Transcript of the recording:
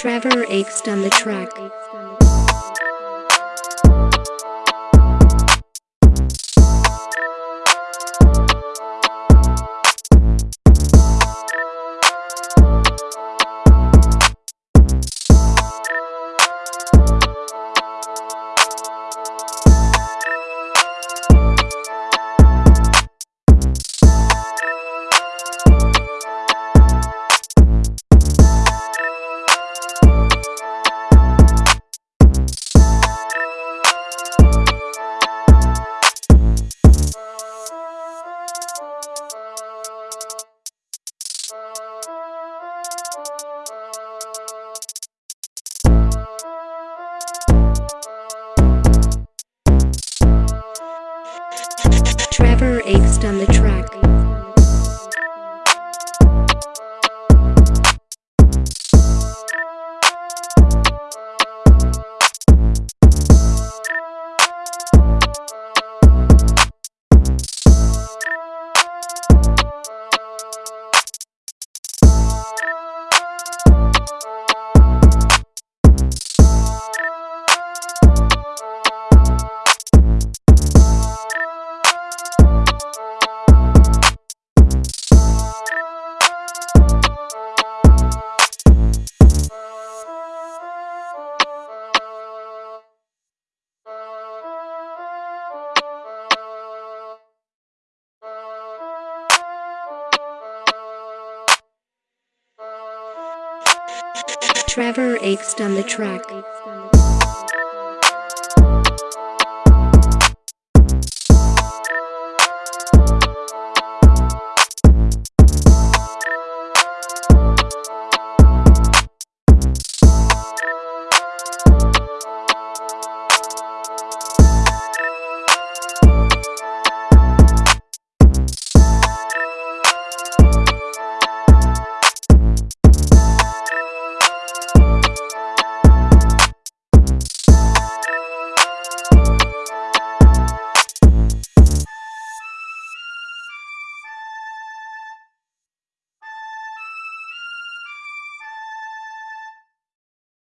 Trevor Akes on the track. Akes on the track. Trevor Akes on the track.